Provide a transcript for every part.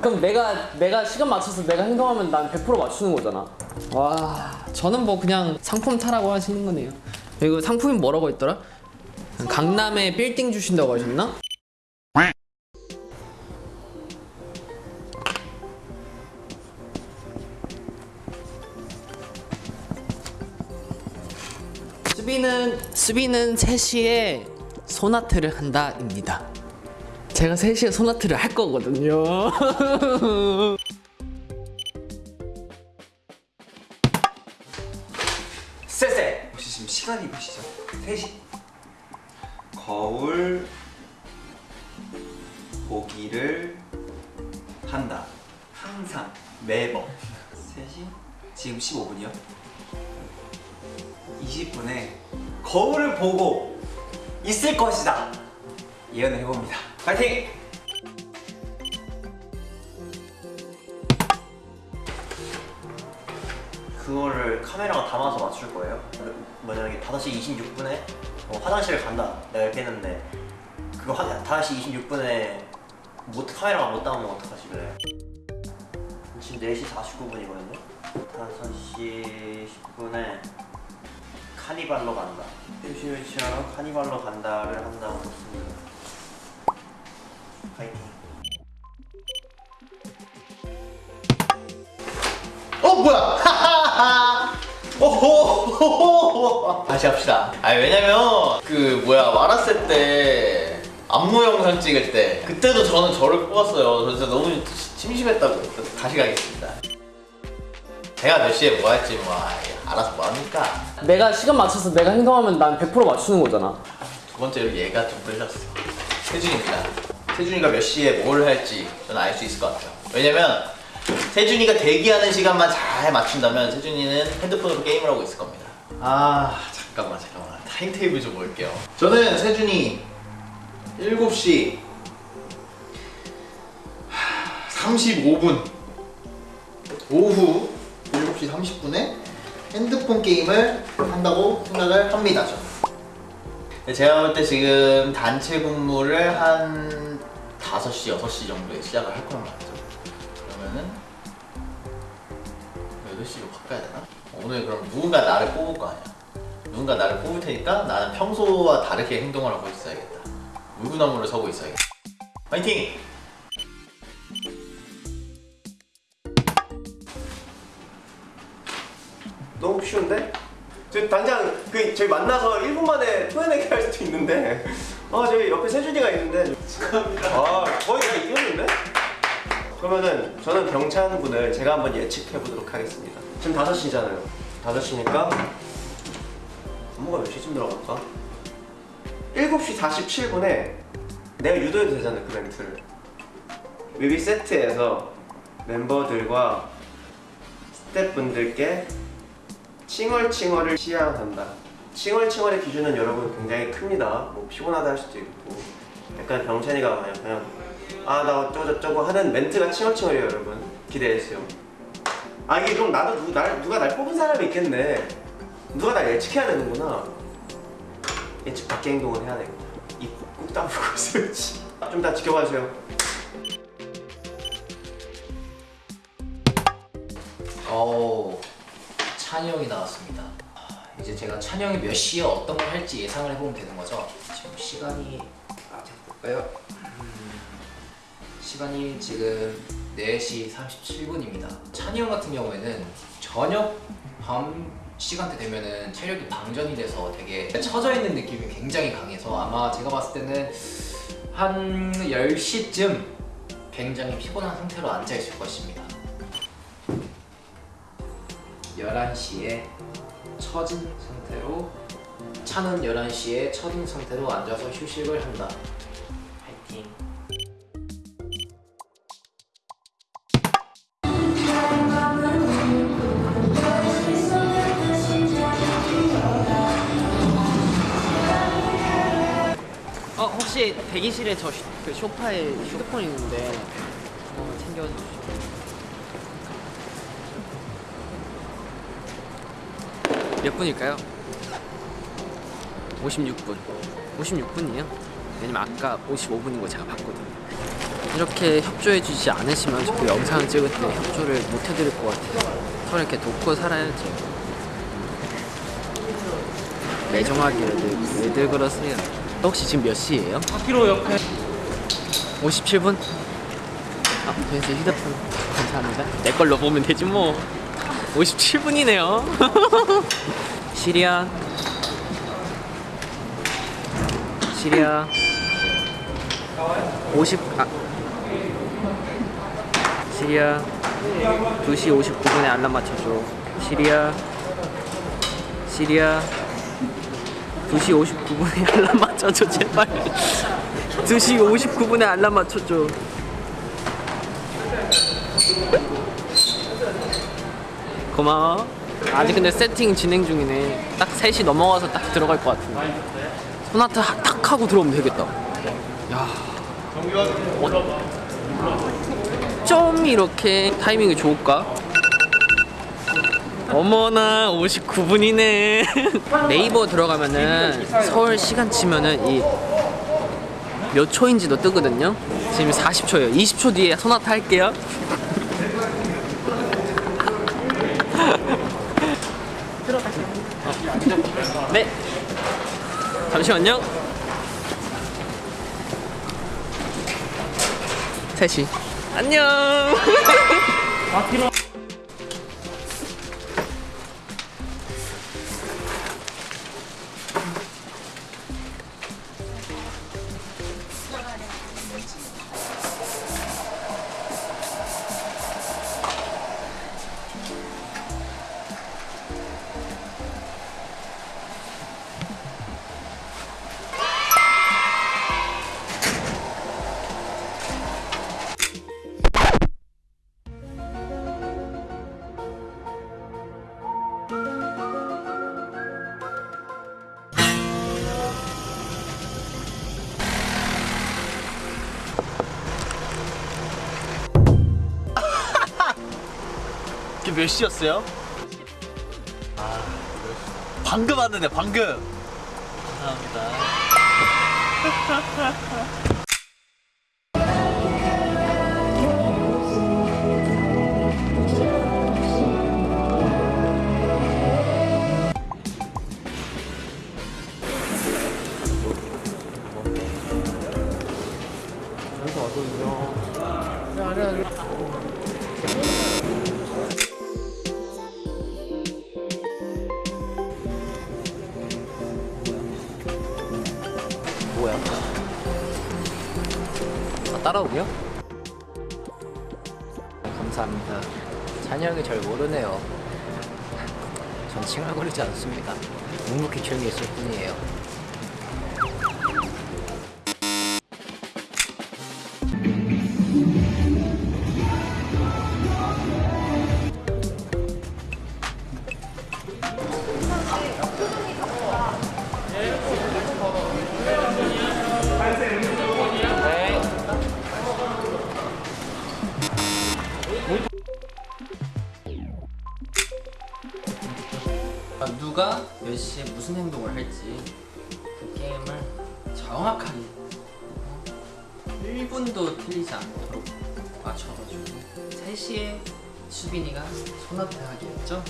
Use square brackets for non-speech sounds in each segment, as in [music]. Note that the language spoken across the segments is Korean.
그럼 내가 내가 시간 맞춰서 내가 행동하면 난 100% 맞추는 거잖아. 와, 저는 뭐 그냥 상품 타라고 하시는 거네요. 이거 상품이 뭐라고 했더라? 강남에 빌딩 주신다고 하셨나? 수비는 수비는 3시에 소나트를 한다입니다. 제가 3시에 소나트를 할 거거든요. [laughs] 쎄쎄! 혹시 지금 시간이 몇 시죠? 3시 거울 보기를 한다 항상 매번 3시? 지금 15분이요? 20분에 거울을 보고 있을 것이다 예언을 해봅니다 파이팅! 그거를 카메라가 담아서 맞출 거예요. 만약에 5시 26분에 어, 화장실을 간다. 내가 이렇게 했는데 그거 화, 5시 26분에 못, 카메라가 못 담으면 어떡하시길래 지금 4시 49분이거든요. 5시 10분에 카니발로 간다. 슈슈슈 카니발로 간다를 한다고 했습니다. 뭐야? [laughs] 오호. 다시 합시다. 아 왜냐면 그 뭐야 마라세 때 안무 영상 찍을 때 그때도 저는 저를 뽑았어요. 저 진짜 너무 심심했다고. 다시 가겠습니다. 제가 몇 시에 뭐 할지 뭐 아, 알아서 뭐 합니까? 내가 시간 맞춰서 내가 행동하면 난 100% 맞추는 거잖아. 두 번째로 얘가 좀 끌렸어. 세준입니다 세준이가 몇 시에 뭘 할지 저는 알 수 있을 것 같아요. 왜냐면 세준이가 대기하는 시간만 잘 맞춘다면 세준이는 핸드폰으로 게임을 하고 있을 겁니다. 아 잠깐만 잠깐만. timetable 좀 볼게요. 저는 세준이 7시 35분 오후 7시 30분에 핸드폰 게임을 한다고 생각을 합니다 저는. 네, 제가 볼 때 지금 단체 근무를 한 5시, 6시 정도에 시작을 할 거란 말이죠. 그러면은 8시로 바꿔야 되나? 오늘 그럼 누군가 나를 뽑을 거 아니야. 누군가 나를 뽑을 테니까 나는 평소와 다르게 행동을 하고 있어야겠다. 물구나무를 서고 있어야겠다. 파이팅! 너무 쉬운데? 저 당장 그 저희 만나서 1분 만에 토해내기 할 수도 있는데 아 저기 옆에 세준이가 있는데 축하합니다 아 거의 다 이겼는데? 그러면은 저는 병찬 분을 제가 한번 예측해 보도록 하겠습니다 지금 5시잖아요 5시니까 업무가 몇 시쯤 들어갈까? 7시 47분에 내가 유도해도 되잖아 그 멘트를 뮤비 세트에서 멤버들과 스태프분들께 칭얼칭얼을 시향한다. 칭얼칭얼의 기준은 여러분 굉장히 큽니다. 뭐 피곤하다 할 수도 있고 약간 병찬이가 그냥 그냥 아 나 어쩌고 저쩌고 하는 멘트가 칭얼칭얼이에요 여러분 기대해주세요. 아 이게 그럼 나도 누, 날, 누가 날 뽑은 사람이 있겠네. 누가 날 예측해야 되는구나. 예측 밖의 행동을 해야 되겠다. 입꾹 다물고 있어야지. 좀 다 지켜봐 주세요. 어 찬이 형이 나왔습니다. 아, 이제 제가 찬이 형이 몇 시에 어떤 걸 할지 예상을 해보면 되는 거죠. 지금 시간이 아 볼까요? 음, 시간이 지금 4시 37분입니다. 찬이 형 같은 경우에는 저녁 밤 시간대 되면은 체력이 방전이 돼서 되게 처져 있는 느낌이 굉장히 강해서 아마 제가 봤을 때는 한 10시쯤 굉장히 피곤한 상태로 앉아 있을 것입니다. 11시에 처진 상태로 차는 11시에 처진 상태로 앉아서 휴식을 한다. 혹시 대기실에 저그 소파에 휴대폰 있는데 어, 챙겨주시죠. 몇 분일까요? 56분. 56분이에요? 왜냐면 아까 55분인 거 제가 봤거든요. 이렇게 협조해주지 않으시면 저도 영상을 찍을 때 협조를 못 해드릴 것 같아요. 서로 이렇게 돕고 살아야죠. 매정하게 왜들, 왜들 그러세요? 혹시 지금 몇 시예요? 4km 옆에 57분? 아, 그래서 휴대폰 감사합니다. 내 걸로 보면 되지 뭐. 57분이네요. 시리아. 시리아. 50 아. 시리아. 2시 59분에 알람 맞춰줘. 시리아. 시리아. 2시 59분에 알람 맞춰줘 제발. 2시 59분에 알람 맞춰줘. 고마워. 아직 근데 세팅 진행 중이네. 딱 3시 넘어가서 딱 들어갈 것 같은데. 하- 탁 하고 들어오면 되겠다. 야. 어, 좀 이렇게 타이밍이 좋을까? 어머나 59분이네. 네이버 들어가면은 서울 시간 치면은 이 몇 초인지도 뜨거든요. 지금 40초예요. 20초 뒤에 소나타 할게요. 어. [laughs] 네. 잠시만요. 3시 안녕 몇 시였어요? 아, 방금 왔는데 방금. 감사합니다. 뭐야? [laughs] 따라오고요? 감사합니다. 찬이 형이 절 모르네요. 전 칭얼거리지 않습니다. 묵묵히 조용히 있을 뿐이에요. 몇 시에 무슨 행동을 할지 그 게임을 정확하게 어? 1분도 틀리지 않도록 맞춰가지고 3시에 수빈이가 소나타 하기였죠?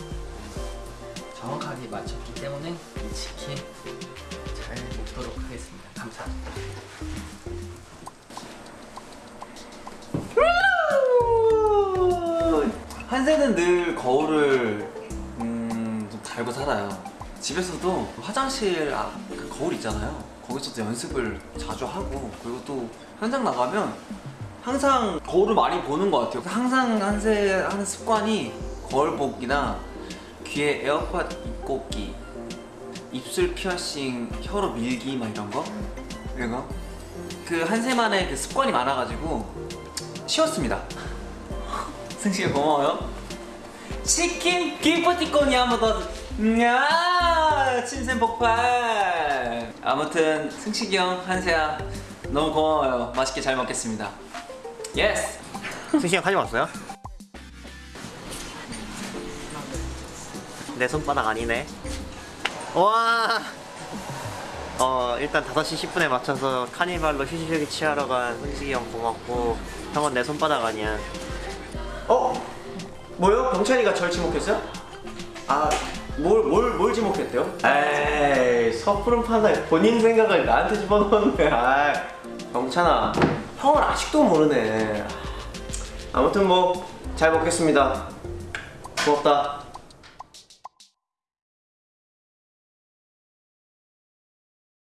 정확하게 맞췄기 때문에 이 치킨 잘 먹도록 하겠습니다. 감사합니다. 한세는 늘 거울을 음, 좀 달고 살아요. 집에서도 화장실 아, 그 거울 있잖아요. 거기서도 연습을 자주 하고 그리고 또 현장 나가면 항상 거울을 많이 보는 것 같아요. 항상 한세 하는 습관이 거울 보기나 귀에 에어팟 입고기, 입술 피어싱, 혀로 밀기 막 이런 거 이런 거. 그 한세만의 그 습관이 많아가지고 쉬웠습니다. [laughs] 승식이 고마워요. 치킨 기프티콘이 한번 더. 야 친샘 폭발. 아무튼 승식이 형, 한세야 너무 고마워요. 맛있게 잘 먹겠습니다. Yes. 승식이 형 사진 왔어요? 내 손바닥 아니네 와 어 일단 5시 10분에 맞춰서 카니발로 휴식을 취하러 간 훈식이 형 고맙고 형은 내 손바닥 아니야 어? 뭐요? 병찬이가 절 지목했어요? 아, 뭘, 뭘, 뭘 지목했대요? 에이, 섣부른 판단, 본인 생각을 나한테 집어넣었네. 아, 병찬아, 형은 아직도 모르네. 아무튼 뭐, 잘 먹겠습니다. 고맙다.